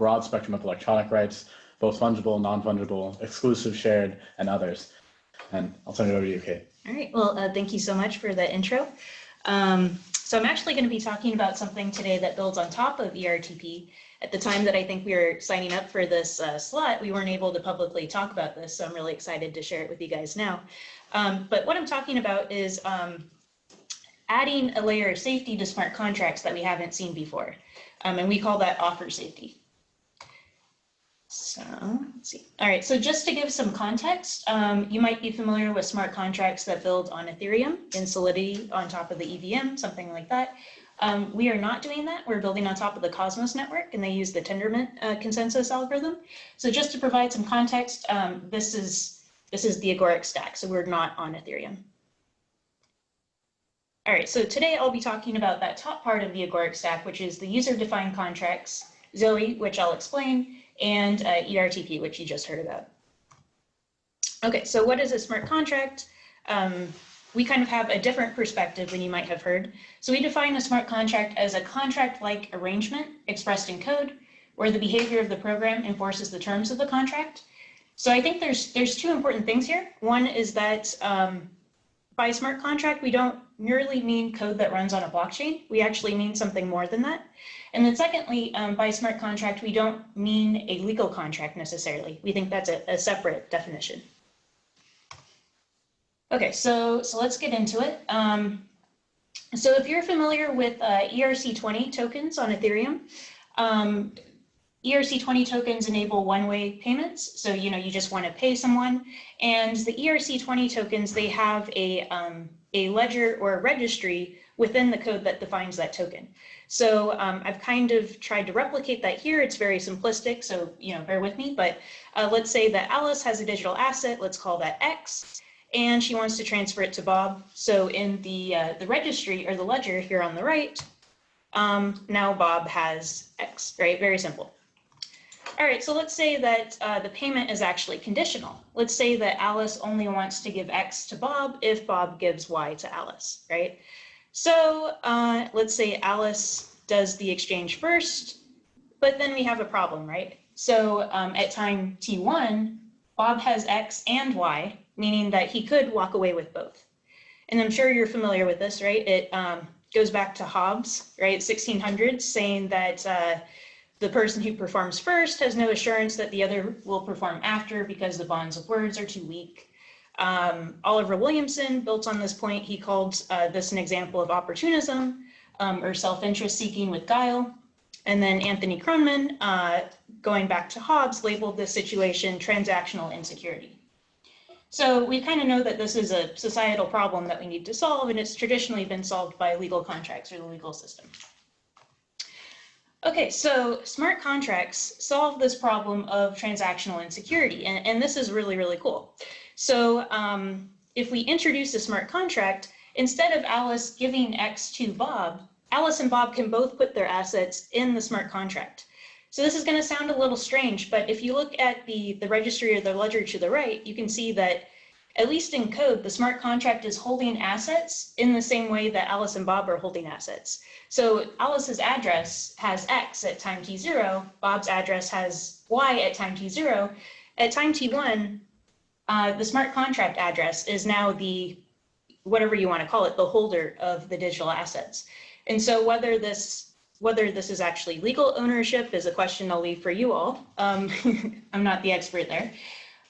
broad spectrum of electronic rights, both fungible, non-fungible, exclusive, shared, and others. And I'll turn it over to you, Kate. All right, well, uh, thank you so much for the intro. Um, so I'm actually going to be talking about something today that builds on top of ERTP. At the time that I think we were signing up for this uh, slot, we weren't able to publicly talk about this, so I'm really excited to share it with you guys now. Um, but what I'm talking about is um, adding a layer of safety to smart contracts that we haven't seen before. Um, and we call that offer safety. So let's see. All right, so just to give some context, um, you might be familiar with smart contracts that build on Ethereum in Solidity on top of the EVM, something like that. Um, we are not doing that. We're building on top of the Cosmos network and they use the Tendermint uh, consensus algorithm. So just to provide some context, um, this is this is the Agoric stack, so we're not on Ethereum. All right, so today I'll be talking about that top part of the Agoric stack, which is the user-defined contracts, Zoe, which I'll explain, and uh, ERTP, which you just heard about. Okay, so what is a smart contract? Um, we kind of have a different perspective than you might have heard. So we define a smart contract as a contract-like arrangement expressed in code where the behavior of the program enforces the terms of the contract. So I think there's there's two important things here. One is that um, by smart contract, we don't merely mean code that runs on a blockchain. We actually mean something more than that. And then secondly, um, by smart contract, we don't mean a legal contract necessarily. We think that's a, a separate definition. Okay, so, so let's get into it. Um, so if you're familiar with uh, ERC20 tokens on Ethereum, um, ERC20 tokens enable one-way payments. So, you know, you just want to pay someone. And the ERC20 tokens, they have a, um, a ledger or a registry within the code that defines that token. So um, I've kind of tried to replicate that here. It's very simplistic, so you know, bear with me. But uh, let's say that Alice has a digital asset. Let's call that X, and she wants to transfer it to Bob. So in the uh, the registry or the ledger here on the right, um, now Bob has X. Right, very simple. All right, so let's say that uh, the payment is actually conditional. Let's say that Alice only wants to give X to Bob if Bob gives Y to Alice, right? So uh, let's say Alice does the exchange first, but then we have a problem, right? So um, at time T1, Bob has X and Y, meaning that he could walk away with both. And I'm sure you're familiar with this, right? It um, goes back to Hobbes, right? 1600s, saying that uh, the person who performs first has no assurance that the other will perform after because the bonds of words are too weak. Um, Oliver Williamson built on this point. He called uh, this an example of opportunism um, or self-interest seeking with guile. And then Anthony Kronman, uh, going back to Hobbes, labeled this situation transactional insecurity. So we kind of know that this is a societal problem that we need to solve, and it's traditionally been solved by legal contracts or the legal system. Okay, so smart contracts solve this problem of transactional insecurity, and, and this is really, really cool. So um, if we introduce a smart contract, instead of Alice giving X to Bob, Alice and Bob can both put their assets in the smart contract. So this is going to sound a little strange, but if you look at the, the registry or the ledger to the right, you can see that at least in code, the smart contract is holding assets in the same way that Alice and Bob are holding assets. So Alice's address has X at time t0, Bob's address has Y at time t0. At time t1, uh, the smart contract address is now the, whatever you want to call it, the holder of the digital assets. And so whether this, whether this is actually legal ownership is a question I'll leave for you all. Um, I'm not the expert there.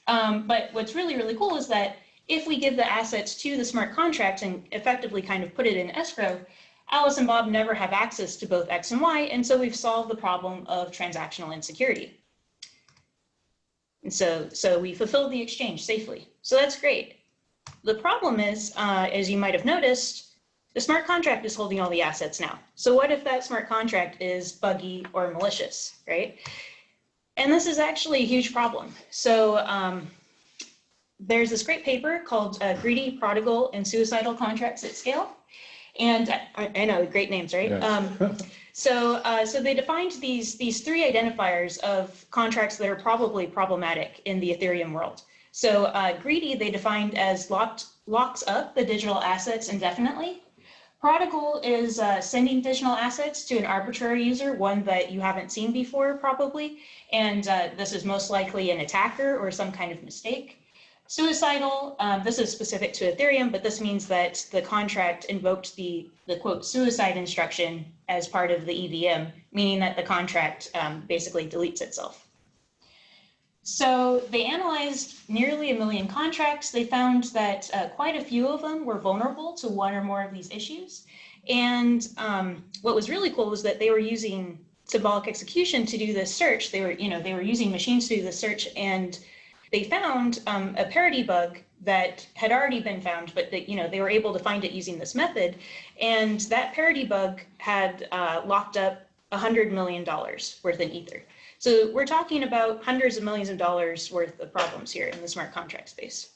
Um, but what's really, really cool is that if we give the assets to the smart contract and effectively kind of put it in escrow, Alice and Bob never have access to both X and Y, and so we've solved the problem of transactional insecurity. And so, so we fulfilled the exchange safely. So that's great. The problem is, uh, as you might have noticed, the smart contract is holding all the assets now. So what if that smart contract is buggy or malicious, right? And this is actually a huge problem. So um, there's this great paper called uh, Greedy, Prodigal, and Suicidal Contracts at Scale. And I, I know, great names, right? Yes. Um, so, uh, so they defined these, these three identifiers of contracts that are probably problematic in the Ethereum world. So uh, greedy, they defined as locked, locks up the digital assets indefinitely. Prodigal is uh, sending digital assets to an arbitrary user, one that you haven't seen before probably, and uh, this is most likely an attacker or some kind of mistake. Suicidal, um, this is specific to Ethereum, but this means that the contract invoked the, the quote suicide instruction as part of the EVM, meaning that the contract um, basically deletes itself. So they analyzed nearly a million contracts. They found that uh, quite a few of them were vulnerable to one or more of these issues. And um, what was really cool was that they were using symbolic execution to do this search. They were, you know, they were using machines to do the search and they found um, a parity bug that had already been found, but that, you know, they were able to find it using this method. And that parity bug had uh, locked up $100 million worth in Ether. So we're talking about hundreds of millions of dollars worth of problems here in the smart contract space.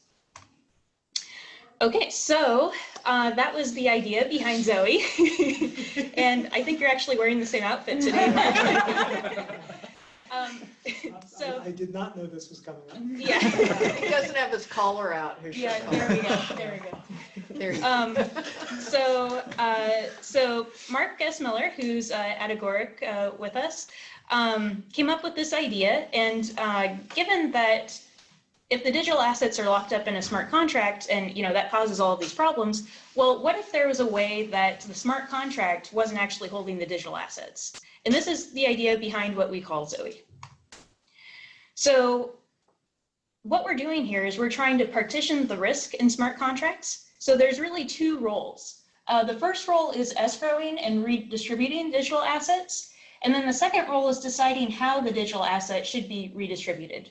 Okay, so uh, that was the idea behind Zoe. and I think you're actually wearing the same outfit today. um, so, I, I did not know this was coming up. yeah. He doesn't have his collar out, his shirt Yeah, there we collar. go, there we go. There you go. Um, so, uh, so Mark S. Miller, who's uh, at Agoric uh, with us, um, came up with this idea. And uh, given that if the digital assets are locked up in a smart contract and you know that causes all of these problems, well, what if there was a way that the smart contract wasn't actually holding the digital assets? And this is the idea behind what we call Zoe. So what we're doing here is we're trying to partition the risk in smart contracts. So there's really two roles. Uh, the first role is escrowing and redistributing digital assets. And then the second role is deciding how the digital asset should be redistributed.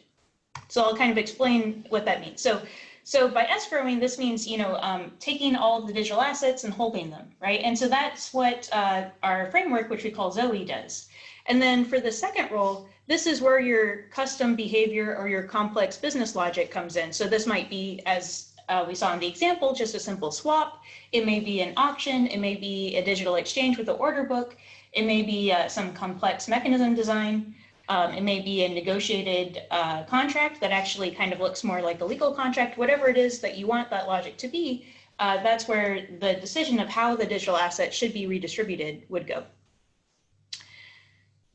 So I'll kind of explain what that means. So, so by escrowing, this means, you know, um, taking all the digital assets and holding them, right? And so that's what uh, our framework, which we call Zoe, does. And then for the second role, this is where your custom behavior or your complex business logic comes in. So this might be, as uh, we saw in the example, just a simple swap. It may be an auction. It may be a digital exchange with an order book. It may be uh, some complex mechanism design. Um, it may be a negotiated uh, contract that actually kind of looks more like a legal contract, whatever it is that you want that logic to be, uh, that's where the decision of how the digital asset should be redistributed would go.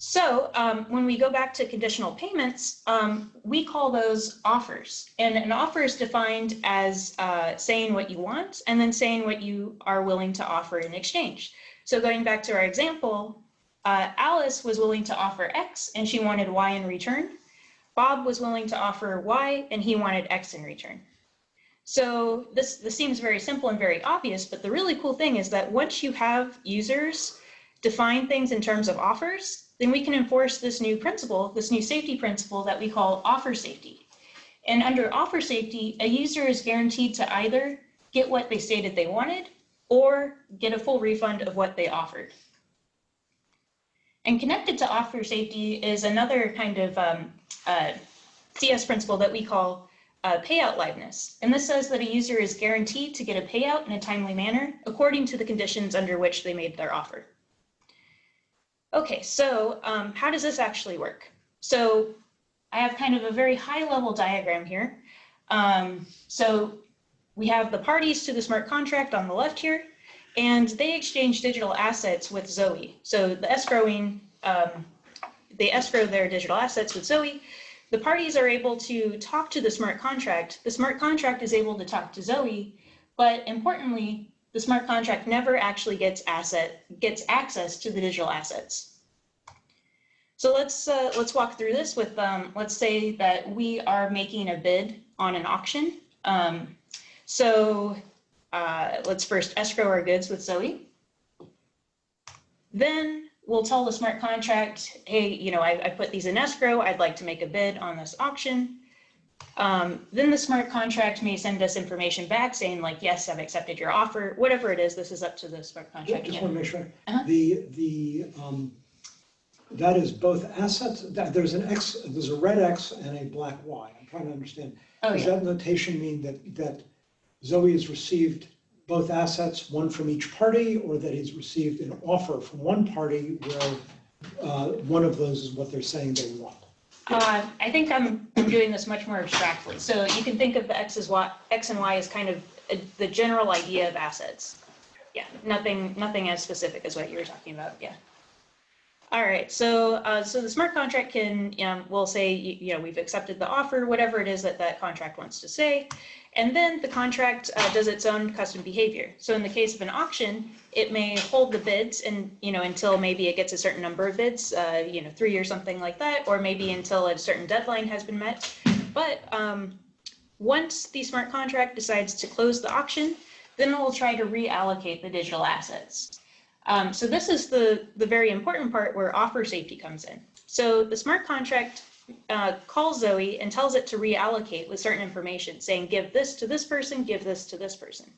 So um, when we go back to conditional payments, um, we call those offers. And an offer is defined as uh, saying what you want and then saying what you are willing to offer in exchange. So going back to our example, uh, Alice was willing to offer X and she wanted Y in return. Bob was willing to offer Y and he wanted X in return. So this, this seems very simple and very obvious, but the really cool thing is that once you have users define things in terms of offers, then we can enforce this new principle, this new safety principle that we call offer safety. And under offer safety, a user is guaranteed to either get what they stated they wanted or get a full refund of what they offered. And connected to offer safety is another kind of um, uh, CS principle that we call uh, payout liveness. And this says that a user is guaranteed to get a payout in a timely manner according to the conditions under which they made their offer. Okay, so um, how does this actually work? So I have kind of a very high level diagram here. Um, so we have the parties to the smart contract on the left here, and they exchange digital assets with Zoe. So the escrowing, um, they escrow their digital assets with Zoe. The parties are able to talk to the smart contract. The smart contract is able to talk to Zoe, but importantly, the smart contract never actually gets asset gets access to the digital assets. So let's uh, let's walk through this with um, let's say that we are making a bid on an auction. Um, so uh, let's first escrow our goods with Zoe. Then we'll tell the smart contract, hey, you know, I, I put these in escrow. I'd like to make a bid on this auction. Um, then the smart contract may send us information back saying like, yes, I've accepted your offer, whatever it is, this is up to the smart contract. contract. Just want to make sure, Uh-huh. the, the, um, that is both assets, that, there's an X, there's a red X and a black Y. I'm trying to understand. Oh, Does yeah. that notation mean that, that Zoe has received both assets, one from each party, or that he's received an offer from one party where uh, one of those is what they're saying they want? Uh, I think I'm, I'm doing this much more abstractly. So you can think of the X as Y, X and Y as kind of uh, the general idea of assets. yeah, nothing, nothing as specific as what you were talking about, yeah. All right, so, uh, so the smart contract can, um, will say, you, you know, we've accepted the offer, whatever it is that that contract wants to say. And then the contract, uh, does its own custom behavior. So in the case of an auction, it may hold the bids and, you know, until maybe it gets a certain number of bids, uh, you know, three or something like that, or maybe until a certain deadline has been met. But, um, once the smart contract decides to close the auction, then it will try to reallocate the digital assets. Um, so this is the, the very important part where offer safety comes in. So the smart contract uh, calls Zoe and tells it to reallocate with certain information, saying give this to this person, give this to this person.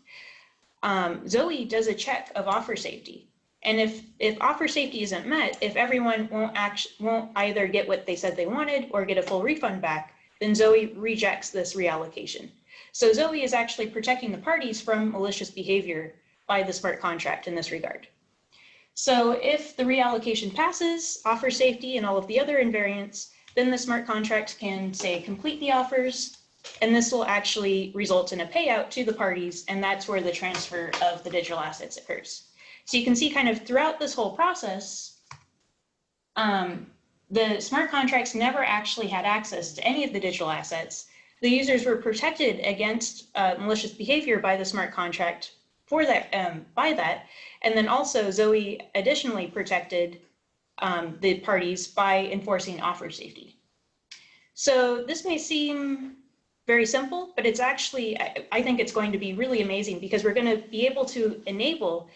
Um, Zoe does a check of offer safety. And if, if offer safety isn't met, if everyone won't act, won't either get what they said they wanted or get a full refund back, then Zoe rejects this reallocation. So Zoe is actually protecting the parties from malicious behavior by the smart contract in this regard. So if the reallocation passes, offer safety and all of the other invariants, then the smart contract can say complete the offers, and this will actually result in a payout to the parties, and that's where the transfer of the digital assets occurs. So you can see kind of throughout this whole process, um, the smart contracts never actually had access to any of the digital assets. The users were protected against uh, malicious behavior by the smart contract for that, um, by that. And then also Zoe additionally protected um, the parties by enforcing offer safety. So this may seem very simple, but it's actually, I, I think it's going to be really amazing because we're going to be able to enable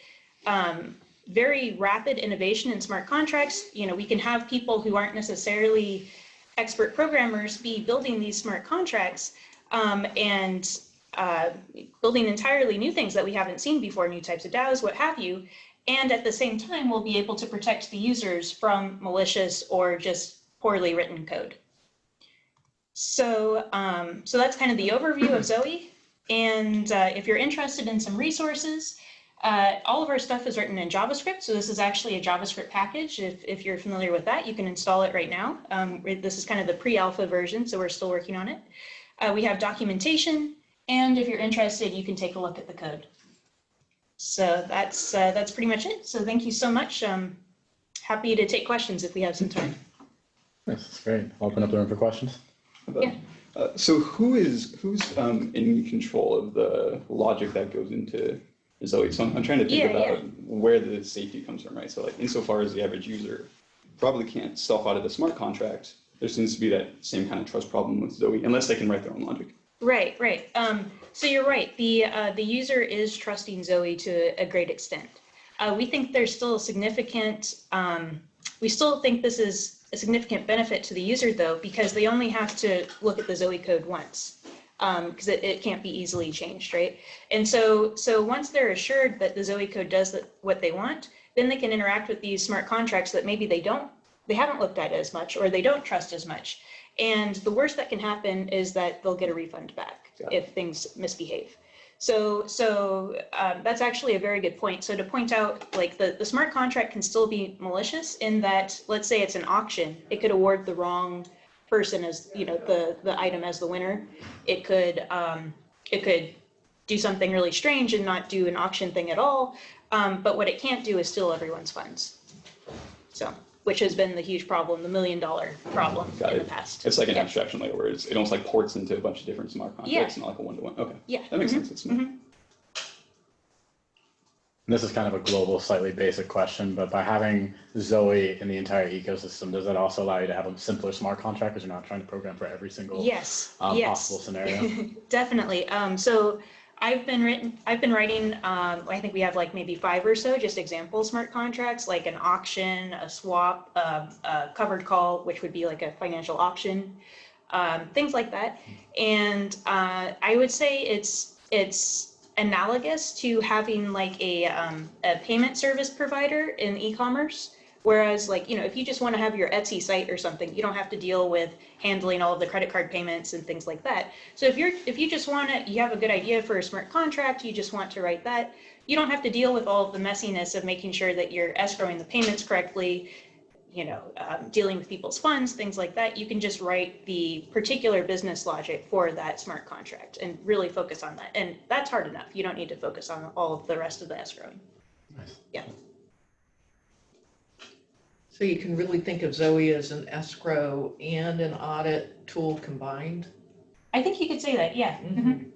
um, very rapid innovation in smart contracts. You know, we can have people who aren't necessarily expert programmers be building these smart contracts um, and uh, building entirely new things that we haven't seen before, new types of DAOs, what have you. And at the same time, we'll be able to protect the users from malicious or just poorly written code. So, um, so that's kind of the overview of Zoe. And uh, if you're interested in some resources, uh, all of our stuff is written in JavaScript. So this is actually a JavaScript package. If, if you're familiar with that, you can install it right now. Um, this is kind of the pre-alpha version, so we're still working on it. Uh, we have documentation, and if you're interested, you can take a look at the code. So that's uh, that's pretty much it. So thank you so much. Um, happy to take questions if we have some time. Yes, that's great. I'll Open up the room for questions. Yeah. Uh, so who is who's um, in control of the logic that goes into Zoe? So I'm, I'm trying to think Yeah, about yeah. where the safety comes from, right? So like insofar as the average user probably can't self audit a smart contract, there seems to be that same kind of trust problem with Zoe, unless they can write their own logic. Right, right. Um, so you're right. The uh, the user is trusting Zoe to a great extent. Uh, we think there's still a significant. Um, we still think this is a significant benefit to the user though, because they only have to look at the Zoe code once, because it, it can't be easily changed, right? And so so once they're assured that the Zoe code does what they want, then they can interact with these smart contracts that maybe they don't, they haven't looked at as much, or they don't trust as much. And the worst that can happen is that they'll get a refund back it. if things misbehave. So, so um, that's actually a very good point. So to point out, like the, the smart contract can still be malicious in that, let's say it's an auction, it could award the wrong person as, you know, the, the item as the winner. It could, um, it could do something really strange and not do an auction thing at all. Um, but what it can't do is steal everyone's funds. So, which has been the huge problem, the million dollar problem Got in the past. It's like an Yeah. abstraction layer where it's, it almost like ports into a bunch of different smart contracts, not like a one to one. Okay, Yeah. that makes mhm. sense. It's smart. mhm. This is kind of a global, slightly basic question, but by having Zoe in the entire ecosystem, does that also allow you to have a simpler smart contract because you're not trying to program for every single Yes, um, yes. possible scenario? Definitely. Um, so I've been written, I've been writing, um, I think we have like maybe five or so just example smart contracts, like an auction, a swap, um, a covered call, which would be like a financial option, um, things like that. And uh, I would say it's it's analogous to having like a um, a payment service provider in e-commerce. Whereas like, you know, if you just want to have your Etsy site or something, you don't have to deal with handling all of the credit card payments and things like that. So if you're if you just want to you have a good idea for a smart contract, you just want to write that, you don't have to deal with all of the messiness of making sure that you're escrowing the payments correctly, you know, um, dealing with people's funds, things like that, you can just write the particular business logic for that smart contract and really focus on that. And that's hard enough. You don't need to focus on all of the rest of the escrowing. Nice. So you can really think of Zoe as an escrow and an audit tool combined? I think you could say that, yeah. Mhm.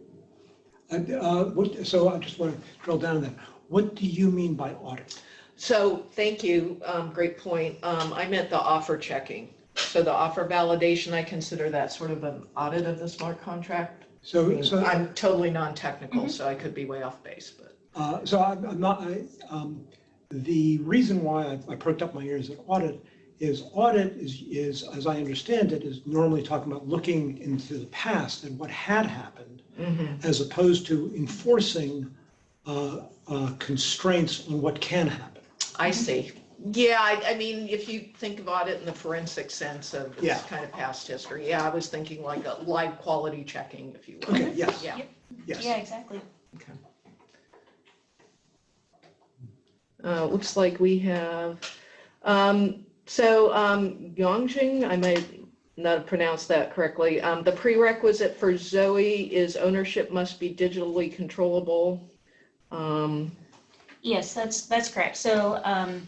And, uh, what, so I just want to drill down on that. What do you mean by audit? So, thank you, um, great point. Um, I meant the offer checking. So the offer validation, I consider that sort of an audit of the smart contract. I So, mean, so. I'm totally non-technical, so I could be way off base, but. Uh, So I'm I'm not, I, um, the reason why I- I perked up my ears at audit is audit is, is, as I understand it, is normally talking about looking into the past and what had happened, as opposed to enforcing uh, uh, constraints on what can happen. I see. Yeah, I, I mean, if you think of audit in the forensic sense of Yeah. this kind of past history, yeah, I was thinking like a live quality checking, if you will. Okay, yes, Yeah. yes. Yeah, exactly. Uh, looks like we have, um, so, um, Yongjing, I may not have pronounced that correctly. Um, the prerequisite for Zoe is ownership must be digitally controllable. Um, Yes, that's, that's correct. So, um,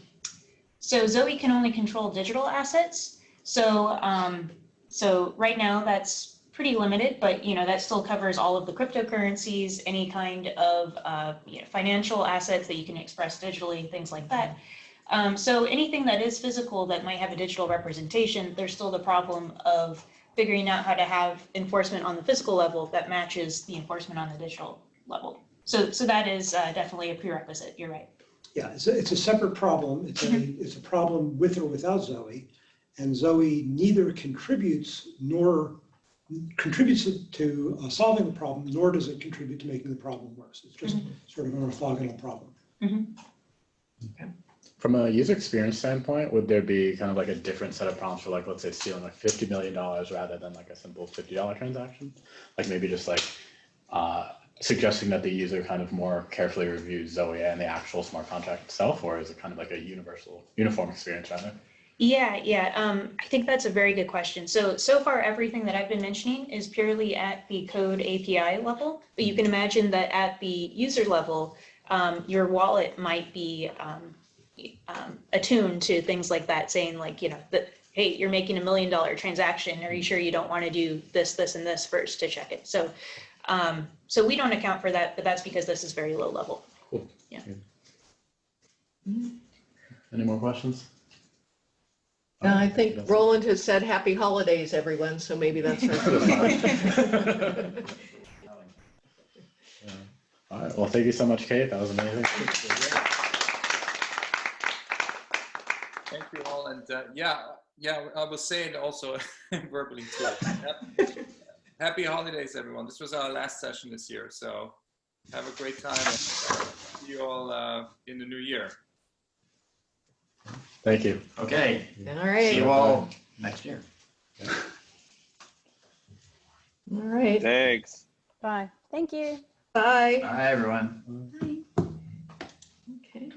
so Zoe can only control digital assets. So, um, so right now that's pretty limited, but you know, that still covers all of the cryptocurrencies, any kind of, uh, you know, financial assets that you can express digitally, things like that. Um, so anything that is physical that might have a digital representation, there's still the problem of figuring out how to have enforcement on the physical level that matches the enforcement on the digital level. So, so that is uh, definitely a prerequisite. You're right. Yeah, it's a, it's a separate problem. It's a, it's a problem with or without Zoe. And Zoe neither contributes nor contributes to uh, solving the problem, nor does it contribute to making the problem worse. It's just sort of an orthogonal problem. From a user experience standpoint, would there be kind of like a different set of problems for like, let's say stealing like fifty million dollars rather than like a simple fifty dollar transaction? Like maybe just like uh, suggesting that the user kind of more carefully reviews Zoe and the actual smart contract itself, or is it kind of like a universal, uniform experience rather? Yeah, yeah. Um, I think that's a very good question. So, so far, everything that I've been mentioning is purely at the code API level. But you can imagine that at the user level, um, your wallet might be um, um, attuned to things like that, saying like, you know, that, hey, you're making a million dollar transaction. Are you sure you don't want to do this, this, and this first to check it? So, um, so we don't account for that, but that's because this is very low level. Cool. Yeah. yeah. Any more questions? And I think Roland has said happy holidays, everyone, so maybe that's. our- All right, well, thank you so much, Kate. That was amazing. Thank you all, and uh, yeah, yeah, I will say it also verbally too. Happy holidays, everyone. This was our last session this year, so have a great time. And see you all uh, in the new year. Thank you. Okay, All see right, you all next year. all right, Thanks. Bye. Thank you. bye. Bye, everyone. Bye. Okay.